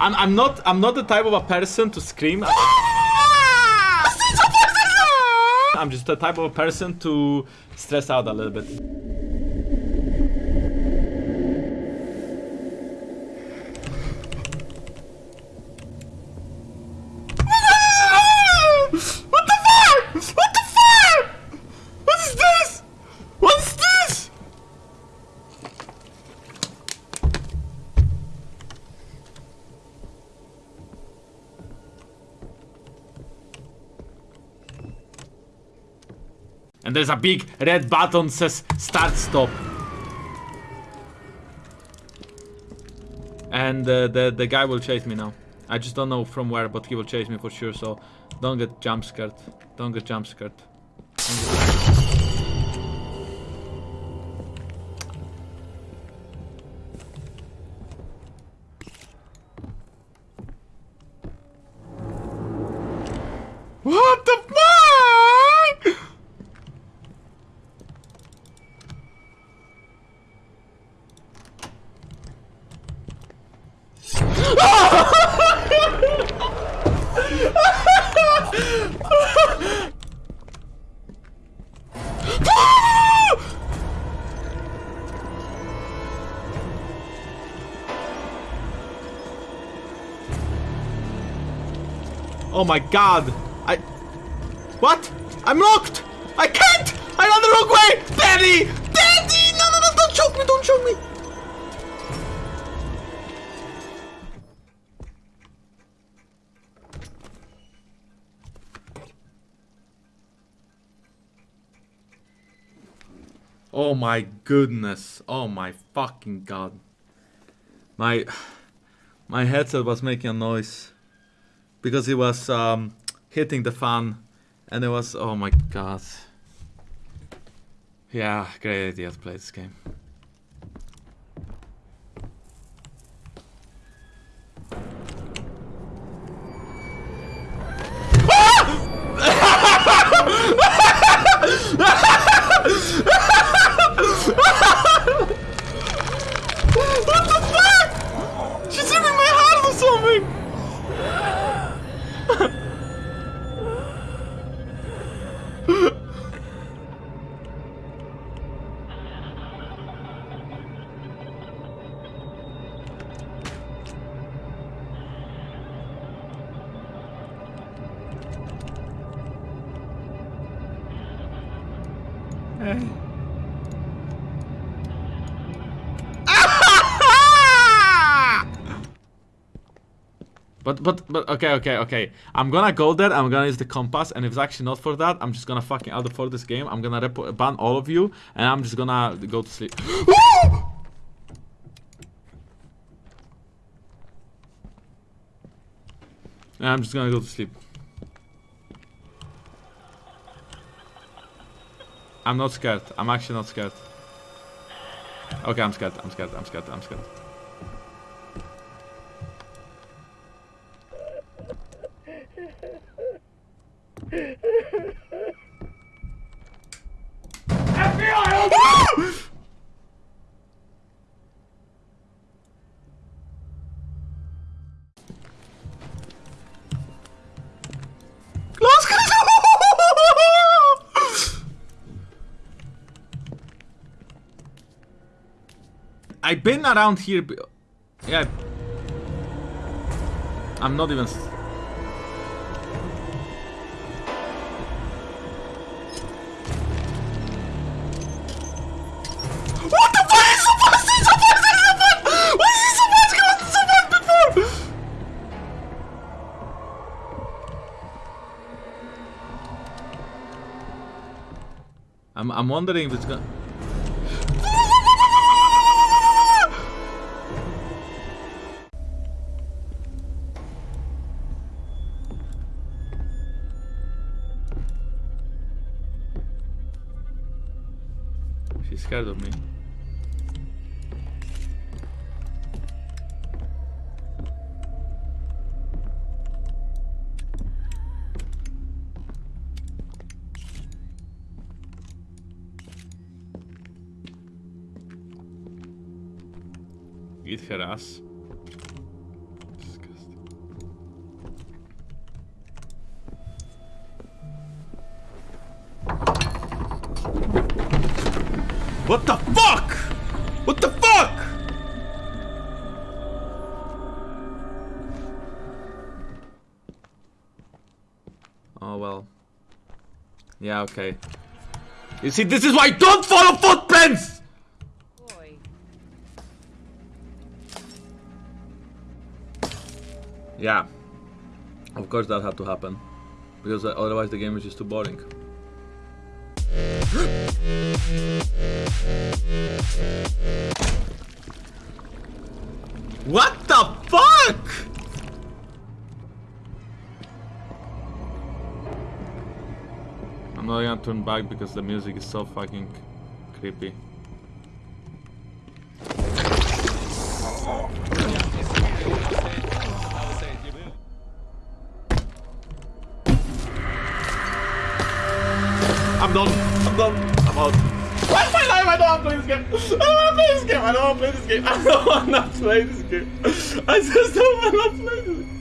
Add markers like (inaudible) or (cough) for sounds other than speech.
I'm I'm not I'm not the type of a person to scream. (laughs) I'm just the type of a person to stress out a little bit. What the fuck? What the fuck? What is this? What's this? And there's a big red button says start stop. And uh, the the guy will chase me now. I just don't know from where, but he will chase me for sure. So don't get jump scared. Don't get jump scared. What the fuck? Oh my god! I. What? I'm locked! I can't! I'm on the wrong way! Daddy! Daddy! No, no, no, don't choke me, don't choke me! Oh my goodness. Oh my fucking god. My my headset was making a noise because it was um, hitting the fan and it was oh my god yeah great idea to play this game (laughs) but but but okay okay okay. I'm gonna go there i'm gonna use the compass and if it's actually not for that i'm just gonna fucking out for this game. I'm gonna ban all of you and i'm just gonna go to sleep. (gasps) I'm just gonna go to sleep i'm not scared. I'm actually not scared. Okay i'm scared. I'm scared. I'm scared. I'm scared I've been around here. b- Yeah. I'm not even. What the fuck is so fast? It's so fast! It's so fast! Why is it so fast? It was so fast before! I'm, I'm wondering if it's gonna. She's scared of me. Eat her What the fuck? What the fuck? Oh well. Yeah, okay. You see, this is why I don't follow footprints! Boy. Yeah. Of course that had to happen. Because otherwise the game is just too boring. What the fuck? I'm not gonna turn back because the music is so fucking creepy. I'm done. I'm done. I'm out. What's my life? I don't want to play this game. I don't want to play this game. I don't want to play this game. (laughs) I don't want to play this game. I just don't want to play this game.